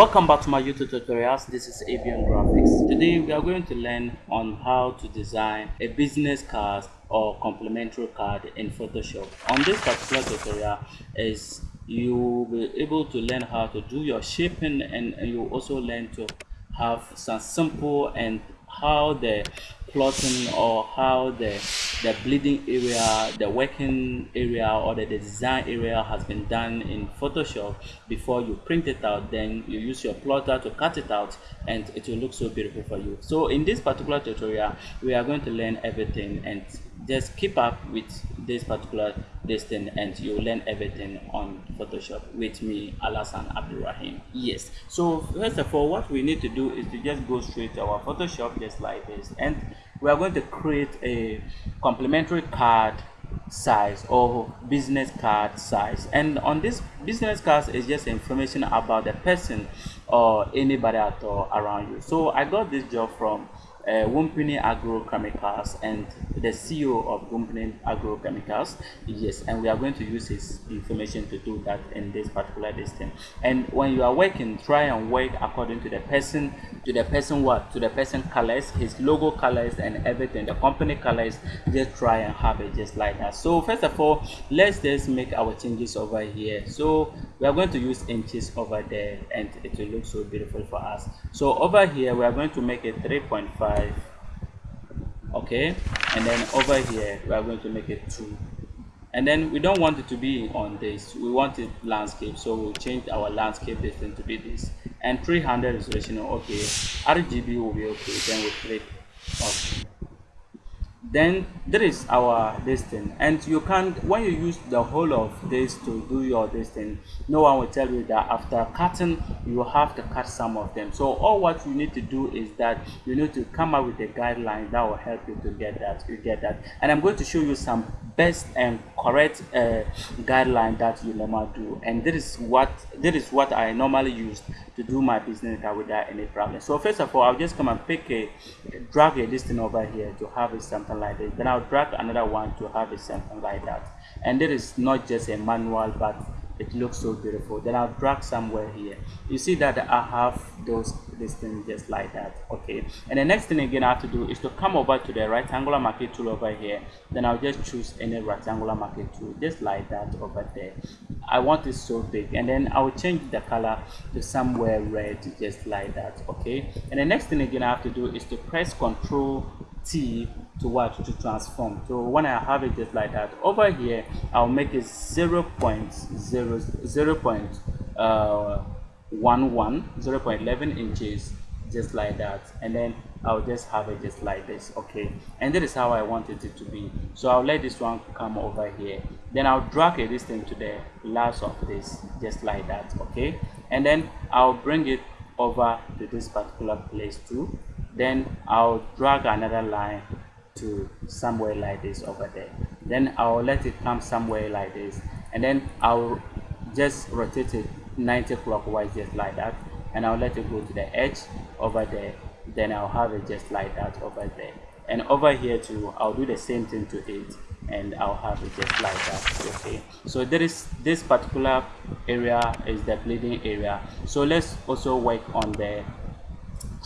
welcome back to my youtube tutorials. This is avian graphics. Today we are going to learn on how to design a business card or complementary card in photoshop. On this particular tutorial is you will be able to learn how to do your shaping and you also learn to have some simple and how the plotting or how the the bleeding area the working area or the, the design area has been done in photoshop. Before you print it out then you use your plotter to cut it out and it will look so beautiful for you. So in this particular tutorial we are going to learn everything and just keep up with this particular thing and you'll learn everything on photoshop with me alasan abdulrahim. Yes. So first of all what we need to do is to just go straight to our photoshop just like this. And we are going to create a complementary card size or business card size. And on this business cards is just information about the person or anybody at all around you. So i got this job from uh, Wumpini Agrochemicals and the CEO of Wumpini Agrochemicals. Yes, and we are going to use his information to do that in this particular distance. And when you are working, try and work according to the person, to the person what? To the person colors, his logo colors and everything, the company colors, just try and have it just like that. So first of all, let's just make our changes over here. So we are going to use inches over there and it will look so beautiful for us. So over here, we are going to make it 3.5 5 okay and then over here we are going to make it 2 and then we don't want it to be on this. We want it landscape so we'll change our landscape distance to be this. And 300 resolution okay. Rgb will be okay then we click then there is our distance and you can't when you use the whole of this to do your distance no one will tell you that after cutting you have to cut some of them. So all what you need to do is that you need to come up with a guideline that will help you to get that you get that. And i'm going to show you some best and correct uh, guideline that you normally do. And this is what this is what i normally use to do my business without any problem. So first of all i'll just come and pick a drag a distance over here to have it something like this then i'll drag another one to have it something like that. And there is not just a manual but it looks so beautiful. Then i'll drag somewhere here. You see that i have those distance just like that okay. And the next thing again i have to do is to come over to the rectangular marquee tool over here. Then i'll just choose any rectangular marquee tool just like that over there. I want it so big. And then i will change the color to somewhere red just like that okay. And the next thing again i have to do is to press ctrl T to what to transform. So when I have it just like that over here I'll make it 0 0.0 0 point uh, 11 0 0.11 inches just like that. And then I'll just have it just like this okay? And that is how I wanted it to be. So I'll let this one come over here. Then I'll drag it this thing to the last of this just like that okay? And then I'll bring it over to this particular place too. Then I'll drag another line to somewhere like this over there. Then I'll let it come somewhere like this. And then I'll just rotate it 90 clockwise just like that. And I'll let it go to the edge over there. Then I'll have it just like that over there. And over here too I'll do the same thing to it. And I'll have it just like that okay? So there is this particular area is the bleeding area. So let's also work on the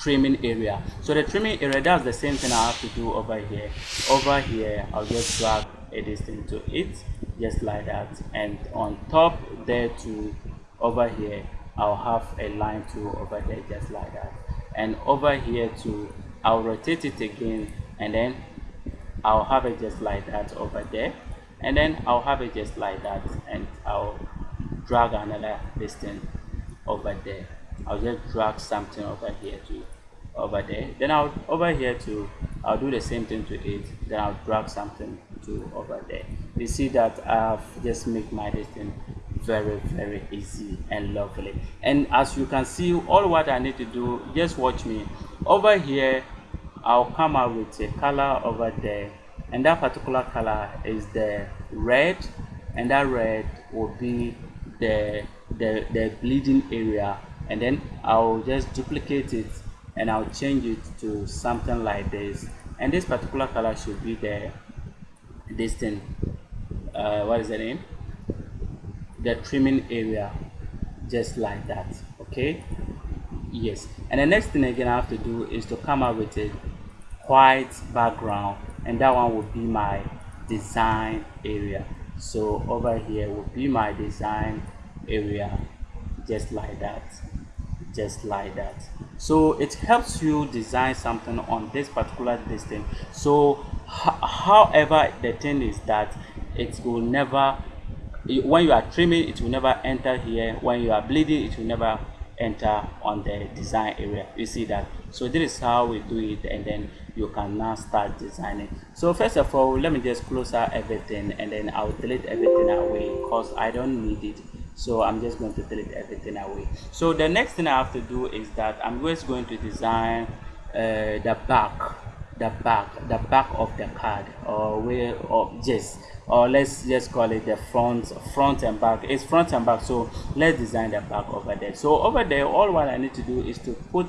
trimming area. So the trimming area that's the same thing i have to do over here. Over here i'll just drag a distance to it just like that. And on top there to over here i'll have a line too over there just like that. And over here too i'll rotate it again and then i'll have it just like that over there. And then i'll have it just like that and i'll drag another distance over there. I'll just drag something over here to over there. Then I'll over here to I'll do the same thing to it. Then I'll drag something to over there. You see that I've just made my distance very very easy and lovely. And as you can see all what I need to do just watch me. Over here I'll come out with a color over there. And that particular color is the red. And that red will be the the, the bleeding area. And then I'll just duplicate it and I'll change it to something like this. And this particular color should be the this thing. Uh, what is the name the trimming area just like that okay? Yes. And the next thing again i have to do is to come up with a white background and that one will be my design area. So over here will be my design area just like that just like that. So it helps you design something on this particular distance. So however the thing is that it will never when you are trimming it will never enter here. When you are bleeding it will never enter on the design area. You see that? So this is how we do it and then you can now start designing. So first of all let me just close out everything and then i'll delete everything away because i don't need it. So i'm just going to delete everything away. So the next thing i have to do is that i'm just going to design uh, the back the back the back of the card or where or just or let's just call it the front front and back. It's front and back so let's design the back over there. So over there all what i need to do is to put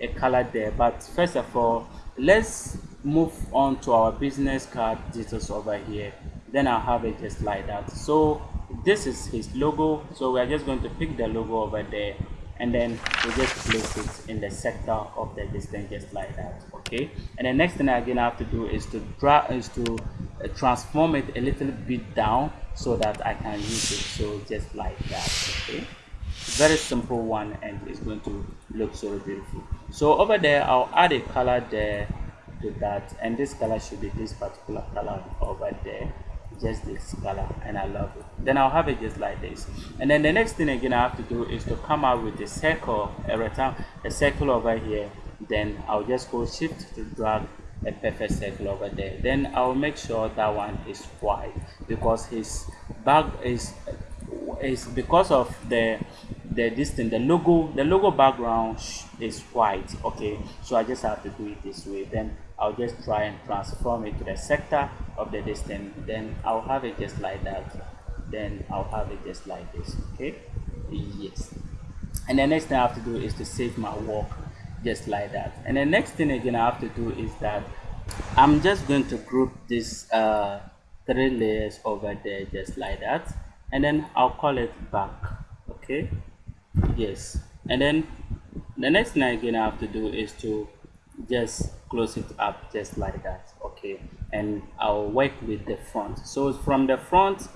a color there. But first of all let's move on to our business card details over here. Then i'll have it just like that. So this is his logo. So we're just going to pick the logo over there and then we just place it in the sector of the distance just like that okay? And the next thing I again i have to do is to drag is to uh, transform it a little bit down so that i can use it. So just like that okay? Very simple one and it's going to look so beautiful. So over there i'll add a color there to that. And this color should be this particular color over there. Just this color and i love it. Then i'll have it just like this. And then the next thing again i have to do is to come out with a circle a rectangle a circle over here then i'll just go shift to drag a perfect circle over there. Then i'll make sure that one is white because his bag is is because of the the distance the logo the logo background is white okay? So i just have to do it this way. Then i'll just try and transform it to the sector of the distance. Then i'll have it just like that. Then i'll have it just like this okay? Yes. And the next thing i have to do is to save my work just like that. And the next thing again i have to do is that i'm just going to group this uh three layers over there just like that. And then i'll call it back okay? Yes. And then the next thing again I have to do is to just close it up just like that okay? And I'll work with the front. So from the front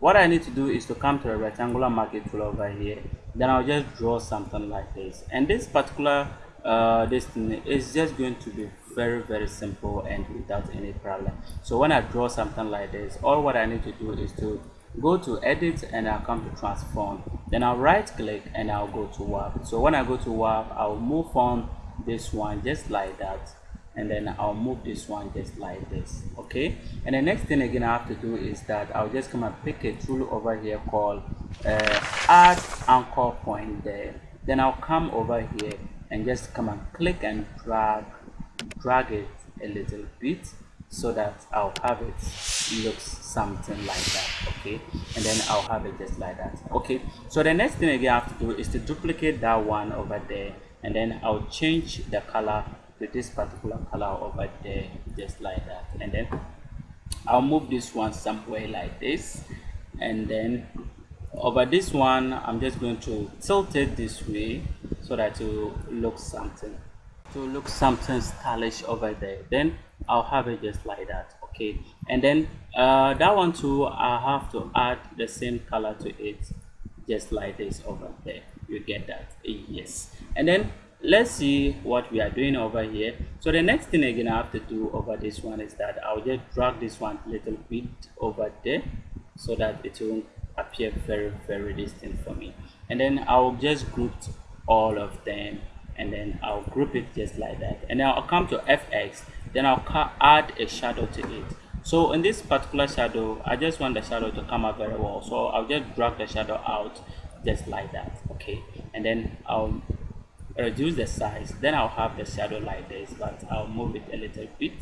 what I need to do is to come to the rectangular marquee tool over here. Then I'll just draw something like this. And this particular uh, this thing is just going to be very very simple and without any problem. So when I draw something like this all what I need to do is to go to edit and I'll come to transform. Then I'll right click and I'll go to warp. So when I go to warp I'll move on this one just like that. And then I'll move this one just like this okay? And the next thing again I have to do is that I'll just come and pick a tool over here called uh, add anchor point there. Then I'll come over here and just come and click and drag drag it a little bit so that I'll have it looks something like that okay? And then I'll have it just like that okay? So the next thing again I have to do is to duplicate that one over there and then I'll change the color to this particular color over there just like that. And then I'll move this one somewhere like this and then over this one I'm just going to tilt it this way so that it will look something to look something stylish over there. Then I'll have it just like that okay? And then uh, that one too I have to add the same color to it just like this over there. You get that? Yes. And then let's see what we are doing over here. So the next thing again I have to do over this one is that I'll just drag this one little bit over there so that it won't appear very very distant for me. And then I'll just group all of them and then I'll group it just like that. And then I'll come to FX then I'll add a shadow to it. So in this particular shadow I just want the shadow to come out very well. So I'll just drag the shadow out just like that okay? And then I'll reduce the size. Then I'll have the shadow like this but I'll move it a little bit.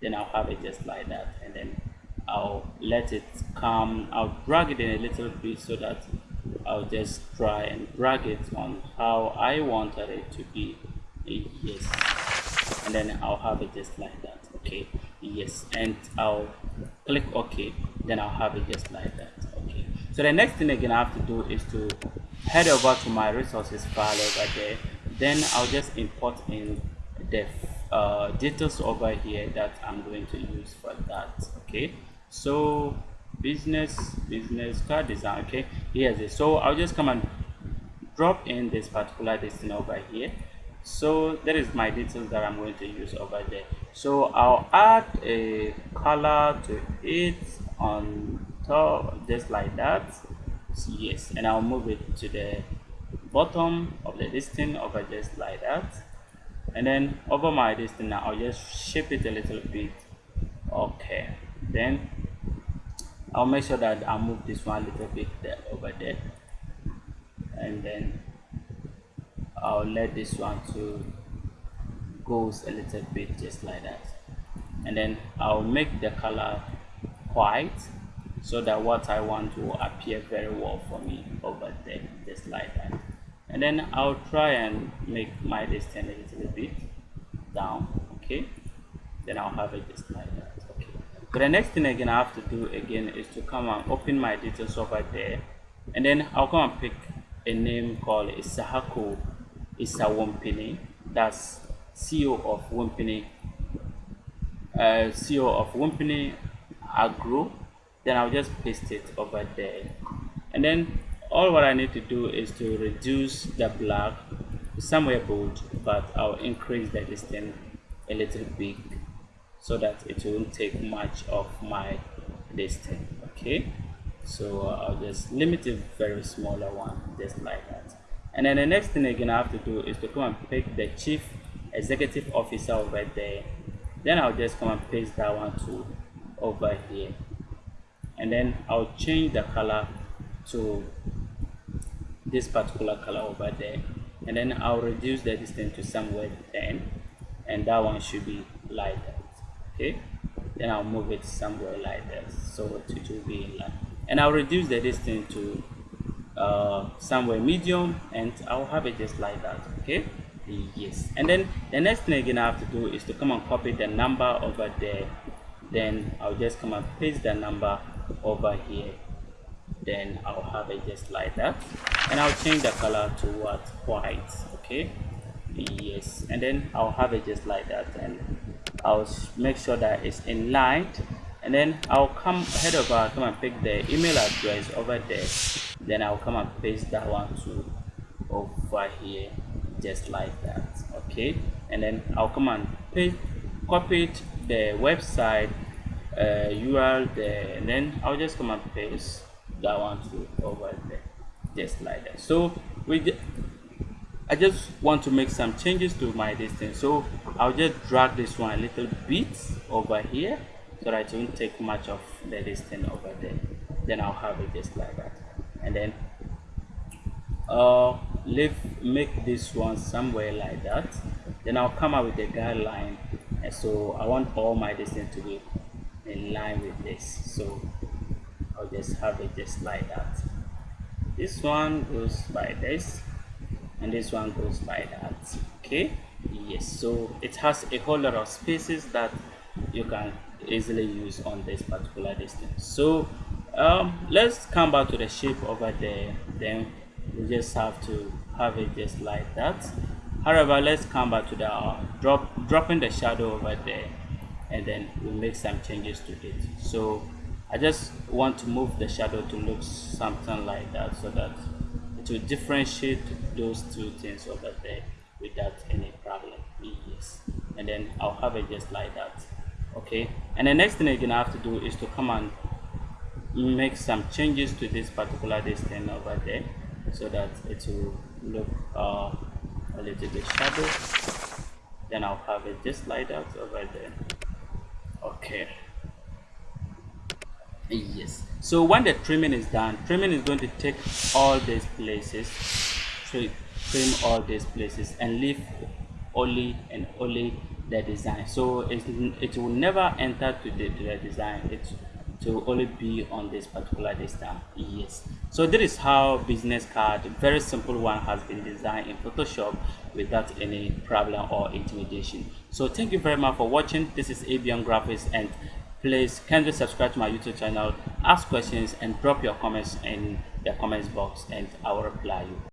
Then I'll have it just like that and then I'll let it come I'll drag it in a little bit so that I'll just try and drag it on how I wanted it to be. Yes. And then I'll have it just like that okay? Yes. And I'll click OK then I'll have it just like that okay? So the next thing again I have to do is to head over to my resources file over there. Then I'll just import in the uh, details over here that I'm going to use for that okay so business business card design okay? Here's it. So I'll just come and drop in this particular destination over here. So that is my details that I'm going to use over there. So I'll add a color to it on top just like that. Yes and I'll move it to the bottom of the listing over just like that. And then over my listing now I'll just shape it a little bit. Okay then I'll make sure that I move this one a little bit there over there. And then I'll let this one to goes a little bit just like that. And then I'll make the color white so that what I want will appear very well for me over there just like that. And then I'll try and make my distance a little bit down okay? Then I'll have it just but the next thing again I have to do again is to come and open my details over there. And then I'll come and pick a name called Isahako Isawompini that's CEO of Wumpini uh, CEO of Wumpini Agro then I'll just paste it over there. And then all what I need to do is to reduce the black somewhere bold but I'll increase the distance a little bit so that it won't take much of my distance okay? So uh, I'll just limit it very smaller one just like that. And then the next thing again I have to do is to come and pick the chief executive officer over there. Then I'll just come and paste that one to over here. And then I'll change the color to this particular color over there. And then I'll reduce the distance to somewhere 10 and that one should be that okay then I'll move it somewhere like that so it will be in line. And I'll reduce the distance to uh, somewhere medium and I'll have it just like that okay? Yes. And then the next thing again I have to do is to come and copy the number over there. Then I'll just come and paste the number over here. Then I'll have it just like that. And I'll change the color to what? White okay? Yes. And then I'll have it just like that and I'll make sure that it's in line and then I'll come head over come and pick the email address over there. Then I'll come and paste that one to over here just like that okay? And then I'll come and paste copy it the website uh, URL there and then I'll just come and paste that one to over there just like that. So we I just want to make some changes to my distance so I'll just drag this one a little bit over here so that it won't take much of the distance over there. Then I'll have it just like that. And then uh leave make this one somewhere like that. Then I'll come up with a guideline. And so I want all my distance to be in line with this. So I'll just have it just like that. This one goes by this and this one goes by that okay? Yes so it has a whole lot of spaces that you can easily use on this particular distance. So um, let's come back to the shape over there. Then we just have to have it just like that. However let's come back to the uh, drop dropping the shadow over there. And then we make some changes to it. So I just want to move the shadow to look something like that so that will differentiate those two things over there without any problem. Yes. And then I'll have it just like that. Okay? And the next thing you're gonna have to do is to come and make some changes to this particular distance over there so that it will look uh, a little bit shadow then I'll have it just like that over there. Okay yes. So when the trimming is done trimming is going to take all these places trim, trim all these places and leave only and only the design. So it, it will never enter to the, to the design. It to only be on this particular distance yes. So this is how business card very simple one has been designed in photoshop without any problem or intimidation. So thank you very much for watching. This is abian graphics and please kindly subscribe to my youtube channel ask questions and drop your comments in the comments box and i will reply you